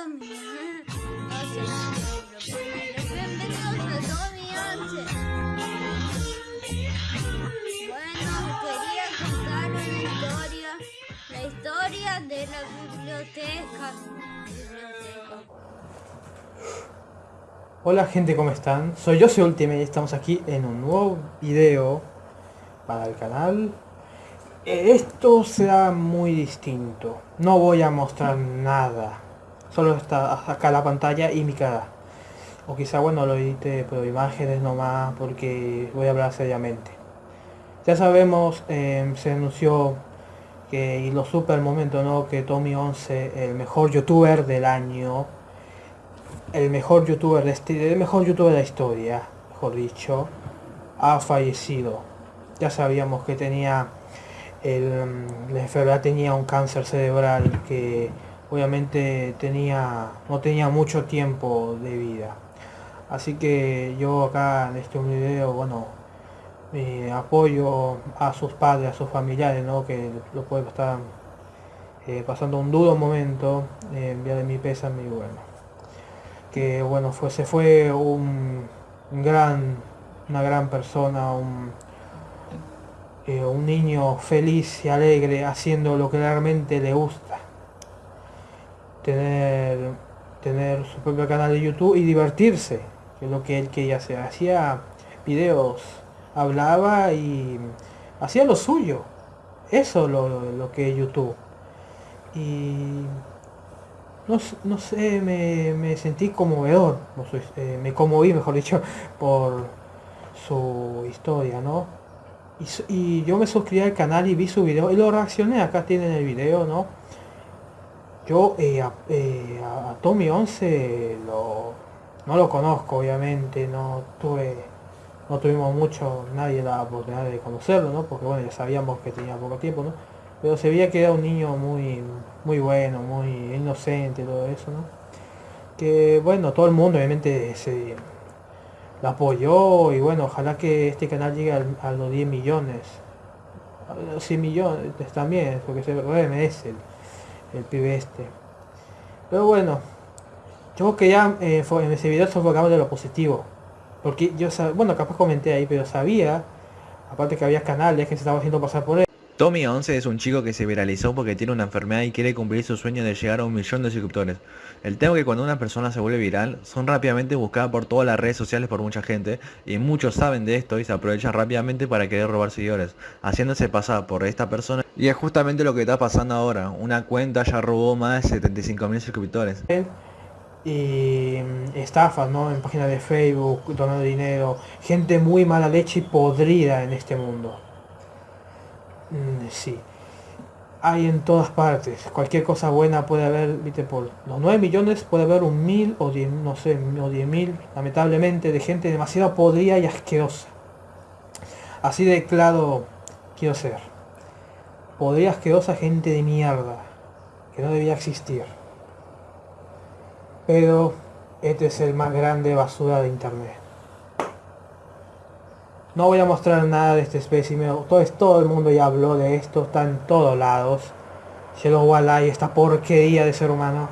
Tommy. Bienvenidos a Tommy 11. Bueno, quería contar una historia. La historia de la biblioteca. Biblioteca. Hola gente, ¿cómo están? Soy yo, soy Ultimate y estamos aquí en un nuevo video para el canal. Eh, Esto será muy distinto. No voy a mostrar nada. Solo está acá la pantalla y mi cara. O quizá, bueno, lo edite pero imágenes nomás porque voy a hablar seriamente. Ya sabemos, eh, se anunció que y lo supe al momento, ¿no? Que Tommy 11, el mejor youtuber del año, el mejor youtuber de este, el mejor youtuber de la historia, mejor dicho, ha fallecido. Ya sabíamos que tenía el, la enfermedad tenía un cáncer cerebral que obviamente tenía no tenía mucho tiempo de vida. Así que yo acá en este video, bueno, eh, apoyo a sus padres, a sus familiares, ¿no? que lo pueden estar eh, pasando un duro momento, eh, enviarle mi pésame y bueno que bueno fue se fue un, un gran una gran persona un, eh, un niño feliz y alegre haciendo lo que realmente le gusta tener tener su propio canal de youtube y divertirse que es lo que él quería hacer hacía videos hablaba y hacía lo suyo eso lo, lo que es youtube y no, no sé, me, me, sentí conmovedor, eh, me conmoví, mejor dicho, por su historia, ¿no? Y, y, yo me suscribí al canal y vi su video y lo reaccioné, acá tienen el video, ¿no? Yo eh, a, eh, Tommy 11 lo, no lo conozco, obviamente, no tuve, no tuvimos mucho, nadie la oportunidad de conocerlo, ¿no? Porque bueno, ya sabíamos que tenía poco tiempo, ¿no? pero se veía que era un niño muy muy bueno, muy inocente, todo eso, ¿no? Que bueno, todo el mundo obviamente se lo apoyó y bueno, ojalá que este canal llegue a, los 10 millones, a los 100 millones también, porque se merece el, pibe este. Pero bueno, yo que ya eh, en ese video se enfocamos de lo positivo, porque yo, bueno, capaz comenté ahí, pero sabía, aparte que había canales que se estaban haciendo pasar por él. Tommy 11 es un chico que se viralizó porque tiene una enfermedad y quiere cumplir su sueño de llegar a un millón de suscriptores. El tema es que cuando una persona se vuelve viral, son rápidamente buscadas por todas las redes sociales por mucha gente, y muchos saben de esto y se aprovechan rápidamente para querer robar seguidores, haciéndose pasar por esta persona. Y es justamente lo que está pasando ahora, una cuenta ya robó más de 75 mil suscriptores. Y estafas, ¿no? En páginas de Facebook, donando dinero, gente muy mala leche y podrida en este mundo. Mm, sí. Hay en todas partes. Cualquier cosa buena puede haber, viste, por los 9 millones puede haber un mil o 10, no sé, o 10 mil, lamentablemente, de gente demasiado podrida y asquerosa. Así de claro quiero ser. Podrida asquerosa gente de mierda. Que no debía existir. Pero este es el más grande basura de internet. No voy a mostrar nada de este espécimen. Todo, todo el mundo ya habló de esto. Está en todos lados. Cielo Walai, esta porquería de ser humano.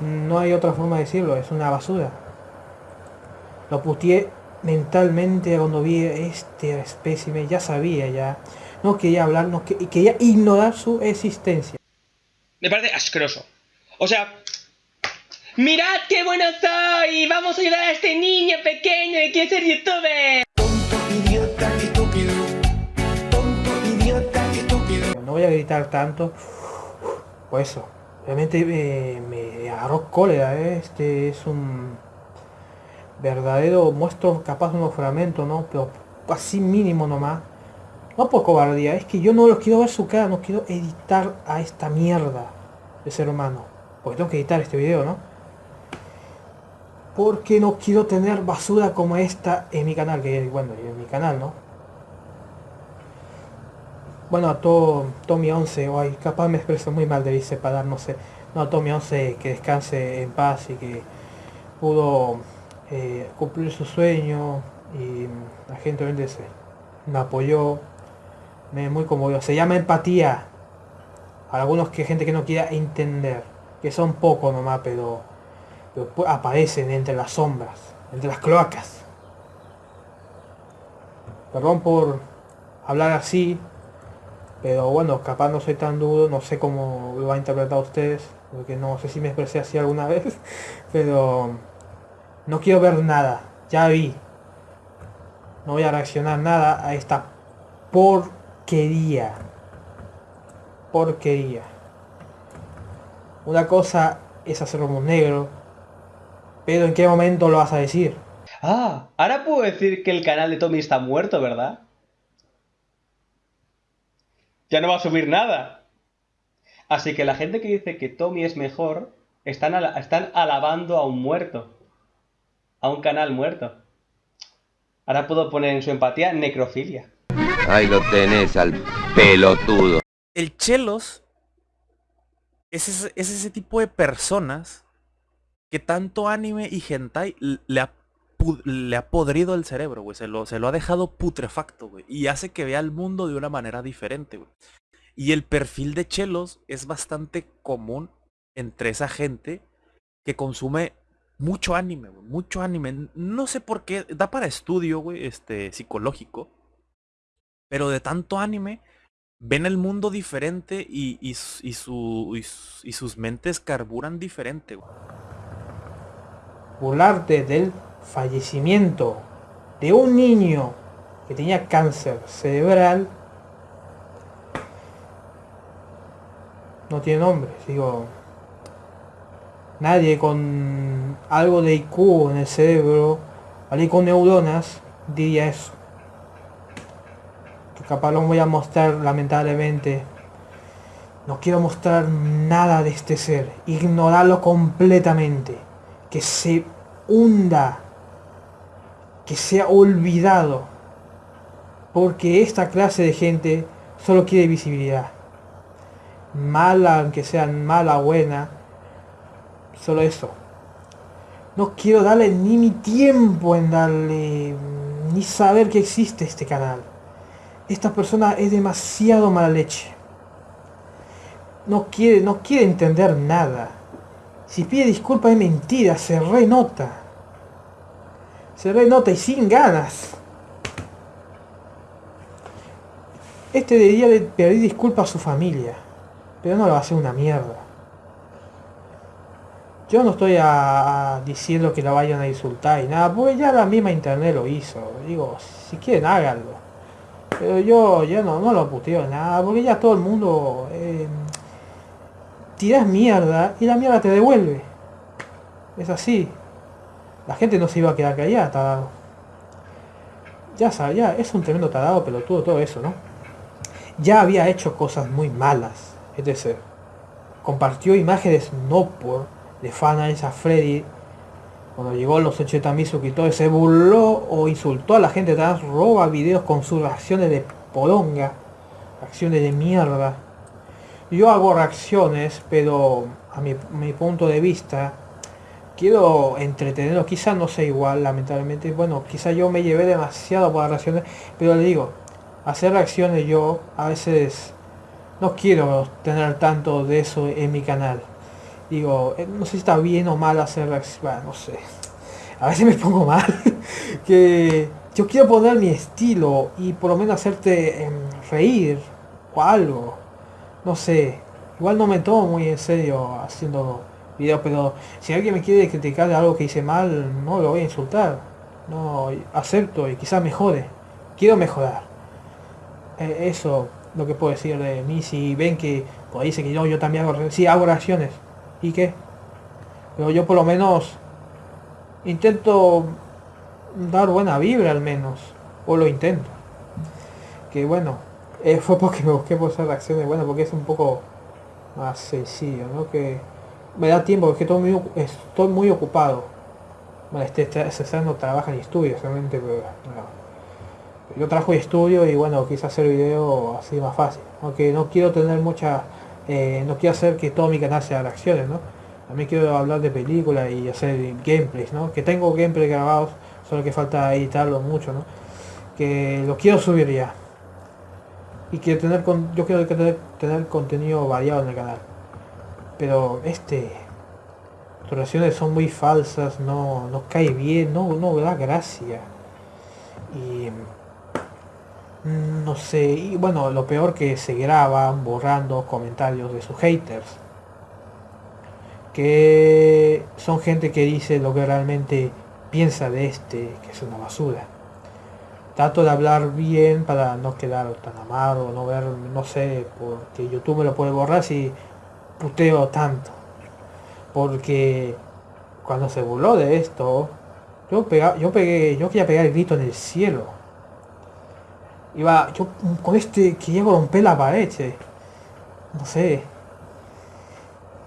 No hay otra forma de decirlo. Es una basura. Lo putié mentalmente cuando vi este espécimen. Ya sabía ya. No quería hablar. No que, quería ignorar su existencia. Me parece asqueroso. O sea, ¡Mirad qué bueno soy! ¡Vamos a ayudar a este niño pequeño que quiere ser youtuber! Idiota, estúpido. Tonto, idiota, estúpido. No voy a gritar tanto. Pues eso. Realmente me, me agarró cólera, ¿eh? Este es un verdadero muestro capaz de un fragmento, ¿no? Pero así mínimo nomás. No por cobardía, es que yo no los quiero ver su cara, no quiero editar a esta mierda de ser humano. Porque tengo que editar este video, ¿no? Porque no quiero tener basura como esta en mi canal, que bueno, en mi canal, ¿no? Bueno, a todo Tommy 11, o ay, capaz me expreso muy mal, debí separar, no sé. No, Tommy 11 que descanse en paz y que pudo eh, cumplir su sueño y la gente obviamente me apoyó, me muy conmovió. Se llama empatía. A algunos que gente que no quiera entender. que son pocos nomás, pero, pero aparecen entre las sombras, entre las cloacas. Perdón por hablar así, pero bueno, capaz no soy tan duro, no sé cómo lo va a interpretar ustedes, porque no sé si me expresé así alguna vez, pero no quiero ver nada, ya vi. No voy a reaccionar nada a esta porquería. Porquería. Una cosa es hacer humor negro, pero ¿en qué momento lo vas a decir? Ah, ahora puedo decir que el canal de Tommy está muerto, ¿verdad? Ya no va a subir nada. Así que la gente que dice que Tommy es mejor están, ala- están alabando a un muerto. A un canal muerto. Ahora puedo poner en su empatía necrofilia. Ahí lo tenés al pelotudo. el Chelos es ese, es ese tipo de personas que tanto anime y hentai le ha, le ha podrido el cerebro, güey. Se lo, se lo ha dejado putrefacto, güey. Y hace que vea el mundo de una manera diferente, güey. Y el perfil de Chelos es bastante común entre esa gente que consume mucho anime, güey. Mucho anime. No sé por qué. Da para estudio, güey, este, psicológico. Pero de tanto anime, ven el mundo diferente y, y, y sus mentes carburan diferente. güey. Burlarte del fallecimiento de un niño que tenía cáncer cerebral no tiene nombre. Digo, nadie con algo de IQ en el cerebro, alguien con neuronas, diría eso. Que capaz voy a mostrar lamentablemente. No quiero mostrar nada de este ser. Ignorarlo completamente. Que se hunda. Que sea olvidado. Porque esta clase de gente solo quiere visibilidad. Mala, aunque sea mala buena. Solo eso. No quiero darle ni mi tiempo en darle... Ni saber que existe este canal. Esta persona es demasiado mala leche. No quiere, no quiere entender nada. Si pide disculpas es mentira, se renota. Se renota y sin ganas. Este debería de pedir disculpas a su familia. Pero no lo va a hacer una mierda. Yo no estoy a diciendo que la vayan a insultar y nada, porque ya la misma internet lo hizo. Digo, si quieren háganlo. Pero yo ya no, no lo puteo nada, porque ya todo el mundo eh, tiras mierda y la mierda te devuelve. Es así. La gente no se iba a quedar callada, tarado. Ya sabía, es un tremendo tarado pelotudo todo eso, ¿no? Ya había hecho cosas muy malas. Es decir, compartió imágenes no por de fanals a Freddy cuando llegó los 80.000 suscriptores se burló o insultó a la gente trans, roba videos con sus reacciones de poronga, reacciones de mierda. Yo hago reacciones, pero a mi, punto de vista, quiero entretenerlo, quizá no sea igual, lamentablemente, bueno, quizá yo me llevé demasiado por las reacciones, pero le digo, hacer reacciones yo a veces no quiero tener tanto de eso en mi canal. Digo, eh, no sé si está bien o mal hacer reacciones, bueno, no sé. A veces me pongo mal. que yo quiero poner mi estilo y por lo menos hacerte em, reír o algo. No sé. Igual no me tomo muy en serio haciendo videos, pero si alguien me quiere criticar algo que hice mal, no lo voy a insultar. No, acepto y quizás mejore. Quiero mejorar. Eh, eso lo que puedo decir de mí. Si ven que pues, dice que yo, yo también hago, sí, hago reacciones. ¿Y qué? Pero yo por lo menos intento dar buena vibra al menos. O lo intento. Que bueno, eh, fue porque me busqué por esas reacciones, bueno, porque es un poco más sencillo, ¿no? Que me da tiempo, porque estoy muy, estoy muy ocupado. Bueno, este, este César no trabaja ni estudia, solamente, pero bueno. Yo trabajo y estudio y bueno, quise hacer video así más fácil. Aunque no quiero tener mucha... eh, no quiero hacer que todo mi canal sea reacciones, ¿no? También quiero hablar de películas y hacer gameplays, ¿no? Que tengo gameplays grabados, solo que falta editarlo mucho, ¿no? Que lo quiero subir ya. Y quiero tener con, yo quiero tener, tener contenido variado en el canal. Pero este sus reacciones son muy falsas, no, no cae bien, no, no da gracia. Y mm, no sé, y bueno, lo peor que se graban borrando comentarios de sus haters. Que son gente que dice lo que realmente piensa de este, que es una basura. Trato de hablar bien para no quedar tan amargo, no ver, no sé, porque YouTube me lo puede borrar si puteo tanto. Porque cuando se burló de esto, yo pega, yo pegué, yo quería pegar el grito en el cielo. Iba, yo con este quería romper la pared, no sé.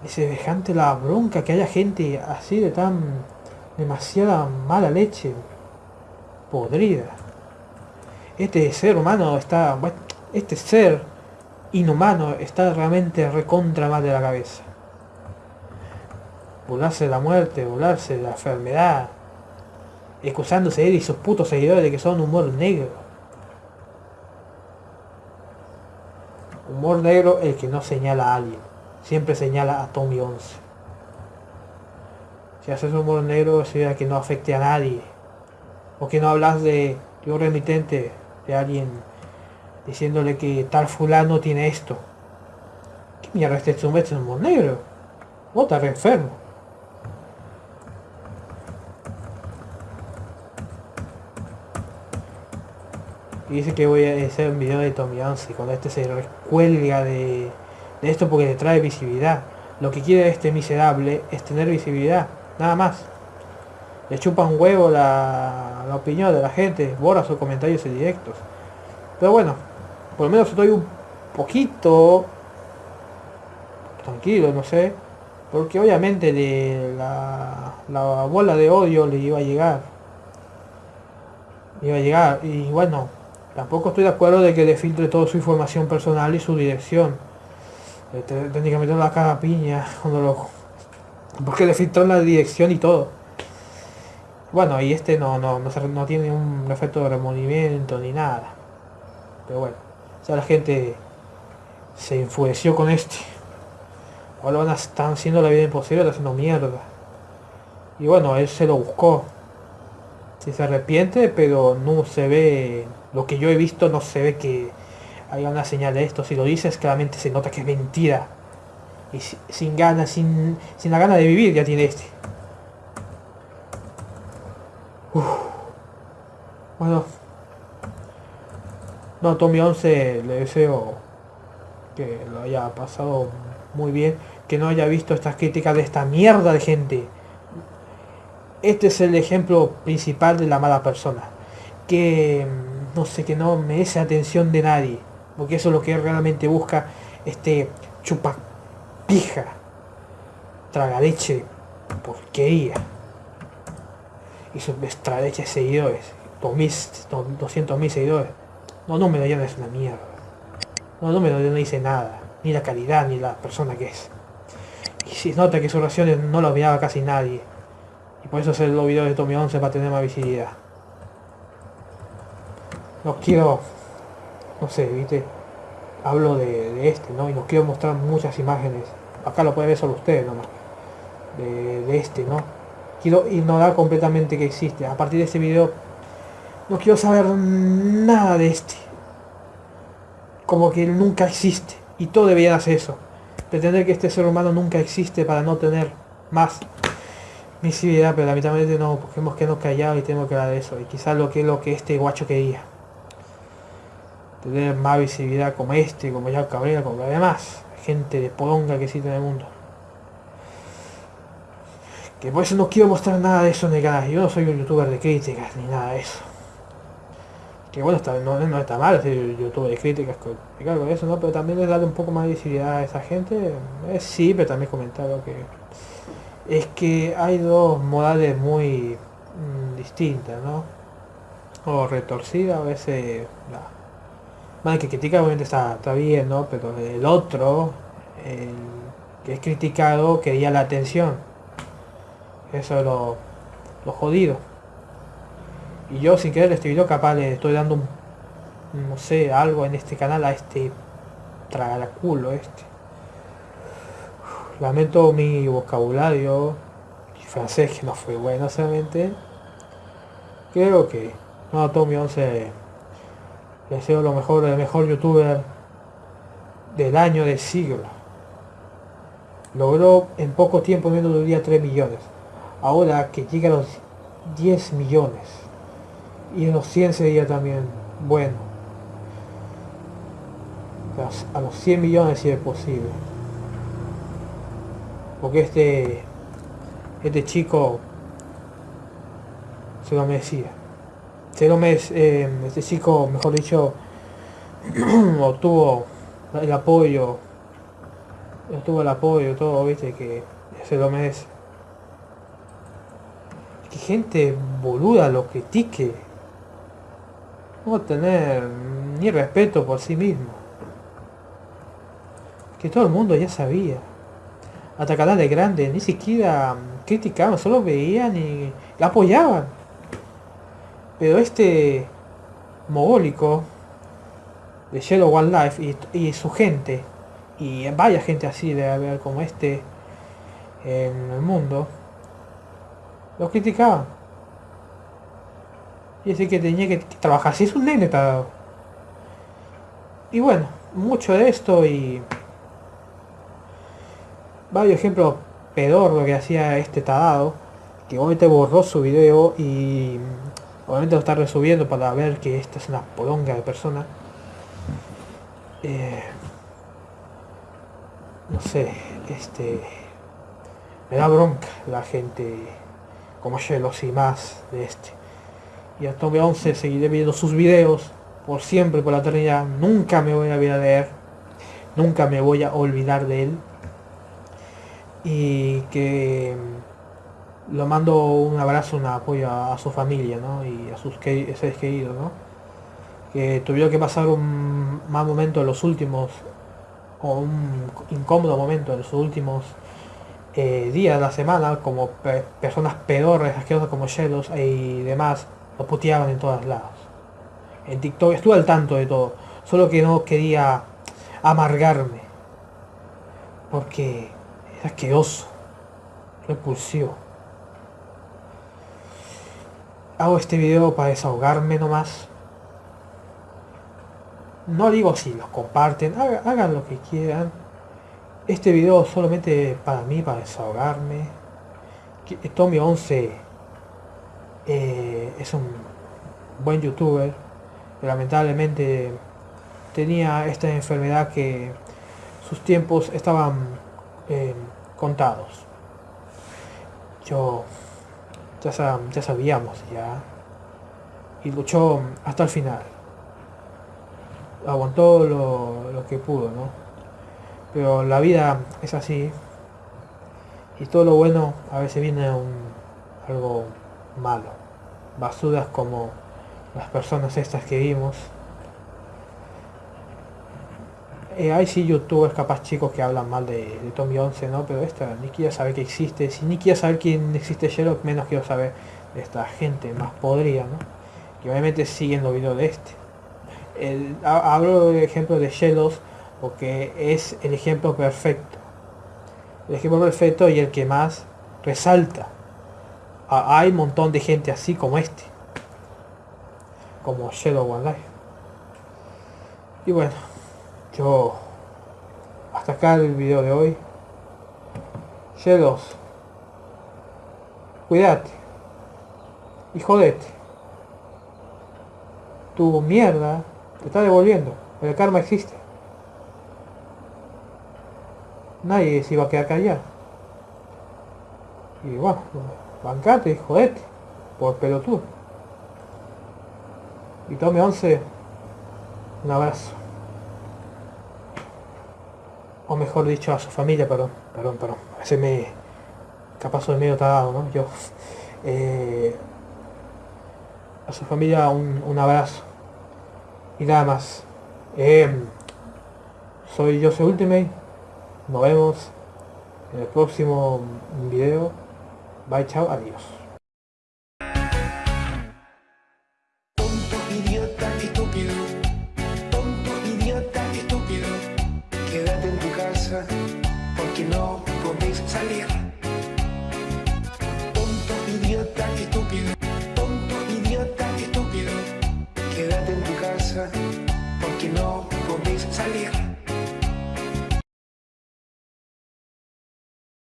Es semejante la bronca que haya gente así de tan demasiada mala leche, podrida. Este ser humano está, este ser inhumano está realmente recontra mal de la cabeza. Burlarse de la muerte, burlarse de la enfermedad, excusándose él y sus putos seguidores de que son humor negro. Humor negro el que no señala a alguien, siempre señala a Tommy 11. Si haces humor negro significa que no afecte a nadie. O que no hablas de, un remitente, de alguien diciéndole que tal fulano tiene esto. ¿Qué mierda este es un negro? Vos estás enfermo. Y dice que voy a hacer un video de Tommy 11 cuando este se recuelga de, de esto porque le trae visibilidad. Lo que quiere este miserable es tener visibilidad, nada más. Le chupa un huevo la, la opinión de la gente, borra sus comentarios en directos. Pero bueno, por lo menos estoy un poquito tranquilo, no sé. Porque obviamente de la, la bola de odio le iba a llegar. Iba a llegar. Y bueno, tampoco estoy de acuerdo de que le filtre toda su información personal y su dirección. Eh, te- Técnicamente la caga piña cuando lo. Porque le filtró la dirección y todo. Bueno, y este no, no, no, no tiene un efecto de removimiento ni nada. Pero bueno, ya la gente se enfureció con este. Ahora van a estar haciendo la vida imposible, están haciendo mierda. Y bueno, él se lo buscó. Si se arrepiente, pero no se ve, lo que yo he visto no se ve que haya una señal de esto. Si lo dices, claramente se nota que es mentira. Y si- sin ganas, sin, sin la gana de vivir ya tiene este. Bueno. No, Tommy 11 le deseo que lo haya pasado muy bien, que no haya visto estas críticas de esta mierda de gente. Este es el ejemplo principal de la mala persona, que mm, no sé, que no merece atención de nadie, porque eso es lo que realmente busca este chupapija, tragaleche, porquería. Y sus extraleches seguidores, 200 mil seguidores. No, número ya no es una mierda. No, número ya no dice nada. Ni la calidad, ni la persona que es. Y si nota que sus oraciones no lo miraba casi nadie. Y por eso hacer los videos de Tommy 11 para tener más visibilidad. No quiero... No sé, viste. Hablo de, este, ¿no? Y nos quiero mostrar muchas imágenes. Acá lo puede ver solo ustedes nomás. De, de este, ¿no? Quiero ignorar completamente que existe. A partir de este video no quiero saber nada de este. Como que él nunca existe. Y todo debería hacer eso. Pretender que este ser humano nunca existe para no tener más visibilidad, pero lamentablemente no, porque hemos quedado callados y tenemos que hablar de eso. Y quizás lo que es lo que este guacho quería. Tener más visibilidad como este, como ya Cabrera, como los demás. Gente de poronga que existe en el mundo. Que por eso no quiero mostrar nada de eso en el canal. Yo no soy un youtuber de críticas ni nada de eso. Que bueno, está, no, no está mal ser youtuber de críticas con, claro, eso, ¿no? Pero también es darle un poco más de visibilidad a esa gente. Eh, sí, pero también comentar lo que... Es que hay dos modales muy mm, distintas, ¿no? O retorcida, a veces... La, el que critica obviamente está, está bien, ¿no? Pero el otro, el que es criticado, quería la atención. Eso es lo, lo jodido. Y yo sin querer este video capaz le estoy dando un, no sé, algo en este canal a este tragalaculo este. Lamento mi vocabulario, francés que no fue bueno solamente. Creo que no, Tommy 11 le deseo lo mejor, el mejor youtuber del año del siglo. Logró en poco tiempo, menos de un día, 3 millones. Ahora que llega a los 10 millones. Y en los 100 sería también bueno. A los 100 millones si es posible. Porque este este chico se lo merecía. Se lo merece, eh, este chico, mejor dicho, obtuvo el apoyo, obtuvo el apoyo, todo, viste, que se lo merece. Que gente boluda lo critique. No tener ni respeto por sí mismo. Que todo el mundo ya sabía hasta canales grandes, ni siquiera criticaban, solo veían y la apoyaban. Pero este mogólico de Shadow One Life y, y su gente, y vaya gente así de haber como este en el mundo, lo criticaban. Y decía que tenía que trabajar, si es un nene tarado. Y bueno, mucho de esto y varios ejemplos pedorro que hacía este tarado, que obviamente borró su video y obviamente lo está resubiendo para ver que esta es una polonga de persona. Eh, no sé, este me da bronca la gente como Shelos y más de este. Y a Tommy 11 seguiré viendo sus videos por siempre, por la eternidad. Nunca me voy a olvidar de él. Nunca me voy a olvidar de él y que mm, lo mando un abrazo, un apoyo a, su familia, ¿no? Y a sus que- seres queridos, ¿no? Que tuvieron que pasar un mal momento en los últimos, o un incómodo momento en los últimos eh, días de la semana, como pe- personas pedorres, asquerosas como Shelos y demás, lo puteaban en todos lados. En TikTok estuve al tanto de todo, solo que no quería amargarme, porque es asqueroso, repulsivo. Hago este video para desahogarme nomás. No digo si los comparten, haga- hagan lo que quieran. Este video solamente para mí, para desahogarme. Tommy 11 eh, es un buen youtuber. lamentablemente tenía esta enfermedad que sus tiempos estaban eh, contados. Yo ya sabíamos ya. Y luchó hasta el final. Aguantó lo, lo que pudo, ¿no? Pero la vida es así. Y todo lo bueno a veces viene un, algo malo. Basuras como las personas estas que vimos. Eh, hay sí youtubers capaz chicos que hablan mal de, de Tommy 11, ¿no? Pero esta ni quiero saber que existe. Si ni quiero saber quién existe Sherlock, menos quiero saber de esta gente más podrida, ¿no? Que obviamente siguen los videos de este. El, ha- hablo de ejemplo de Shellos porque es el ejemplo perfecto. El ejemplo perfecto y el que más resalta. Hay un montón de gente así como este. Como Shadow One Life. Y bueno, yo hasta acá el video de hoy. Shadows. Cuídate. Y jodete. Tu mierda te está devolviendo. El karma existe. Nadie se iba a quedar callado. Y bueno, bancate y jodete. Por pelotudo. Y tome 11. Un abrazo. O mejor dicho a su familia, perdón, perdón, perdón. A me. capaz soy medio tarado, ¿no? Yo. eh, a su familia un, un abrazo. Y nada más. Em, soy Jose Ultimate. Nos vemos en el próximo video. Bye, chao, adiós.